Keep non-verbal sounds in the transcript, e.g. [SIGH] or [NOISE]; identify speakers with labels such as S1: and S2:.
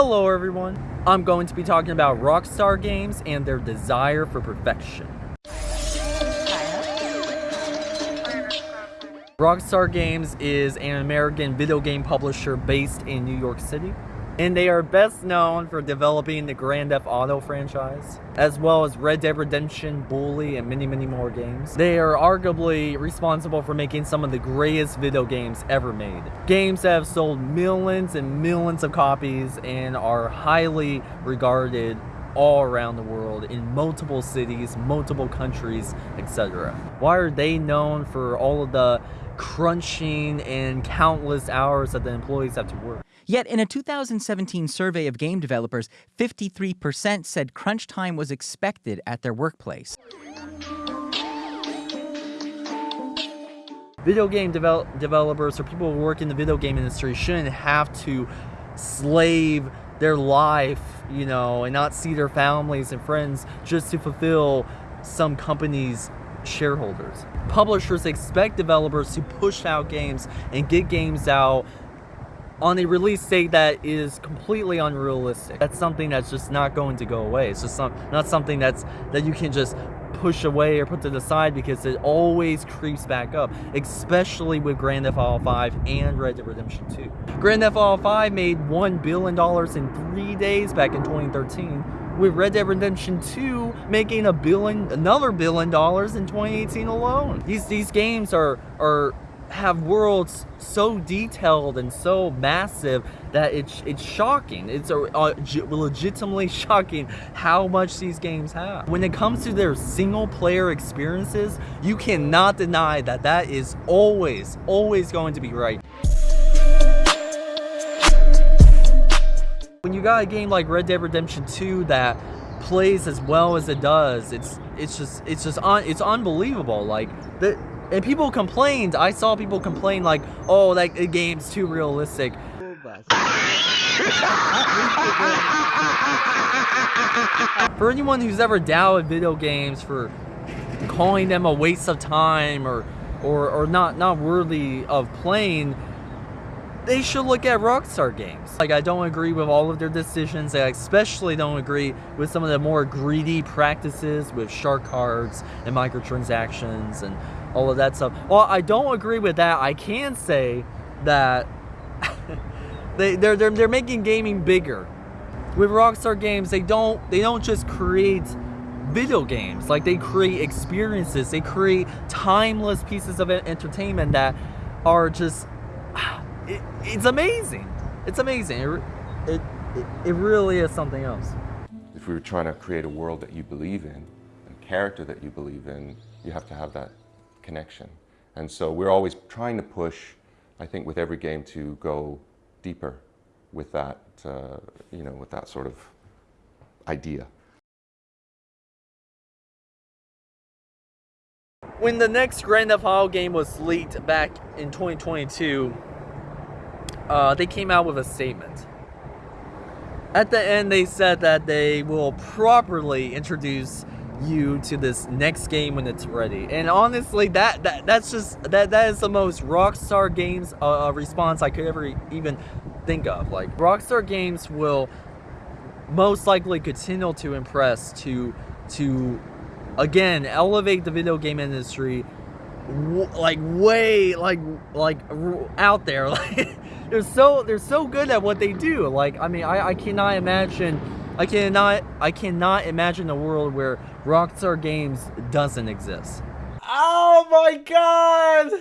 S1: Hello everyone! I'm going to be talking about Rockstar Games and their desire for perfection. Rockstar Games is an American video game publisher based in New York City and they are best known for developing the Grand Theft Auto franchise, as well as Red Dead Redemption, Bully, and many, many more games. They are arguably responsible for making some of the greatest video games ever made. Games that have sold millions and millions of copies and are highly regarded all around the world in multiple cities, multiple countries, etc. Why are they known for all of the crunching and countless hours that the employees have to work?
S2: Yet in a 2017 survey of game developers, 53% said crunch time was expected at their workplace.
S1: Video game devel developers or people who work in the video game industry shouldn't have to slave their life, you know, and not see their families and friends just to fulfill some company's shareholders. Publishers expect developers to push out games and get games out on a release date that is completely unrealistic. That's something that's just not going to go away. It's just some, not something that's that you can just push away or put to the side because it always creeps back up, especially with Grand Theft Auto 5 and Red Dead Redemption 2. Grand Theft Auto 5 made $1 billion in three days back in 2013, with Red Dead Redemption 2 making a billion, another billion dollars in 2018 alone. These these games are are have worlds so detailed and so massive that it's it's shocking. It's a, uh, legitimately [LAUGHS] shocking how much these games have. When it comes to their single player experiences, you cannot deny that that is always, always going to be right. When you got a game like Red Dead Redemption 2 that plays as well as it does, it's it's just it's just un, it's unbelievable. Like the and people complained. I saw people complain like, "Oh, like the game's too realistic." for anyone who's ever doubted video games for calling them a waste of time or or or not not worthy of playing, they should look at Rockstar Games. Like, I don't agree with all of their decisions. I especially don't agree with some of the more greedy practices with shark cards and microtransactions and all of that stuff. Well, I don't agree with that. I can say that [LAUGHS] they, they're, they're, they're making gaming bigger. With Rockstar Games, they don't they don't just create video games. Like they create experiences. They create timeless pieces of entertainment that are just [SIGHS] it, it's amazing. It's amazing. It, it, it really is something else.
S3: If we were trying to create a world that you believe in, a character that you believe in, you have to have that connection. And so we're always trying to push, I think, with every game to go deeper with that, uh, you know, with that sort of idea.
S1: When the next Grand Theft Auto game was leaked back in 2022, uh, they came out with a statement. At the end, they said that they will properly introduce you to this next game when it's ready. And honestly, that, that that's just that that is the most Rockstar Games uh, uh response I could ever even think of. Like Rockstar Games will most likely continue to impress to to again elevate the video game industry like way like like out there [LAUGHS] like they're so they're so good at what they do like i mean i i cannot imagine I cannot I cannot imagine a world where Rockstar Games doesn't exist. Oh my god!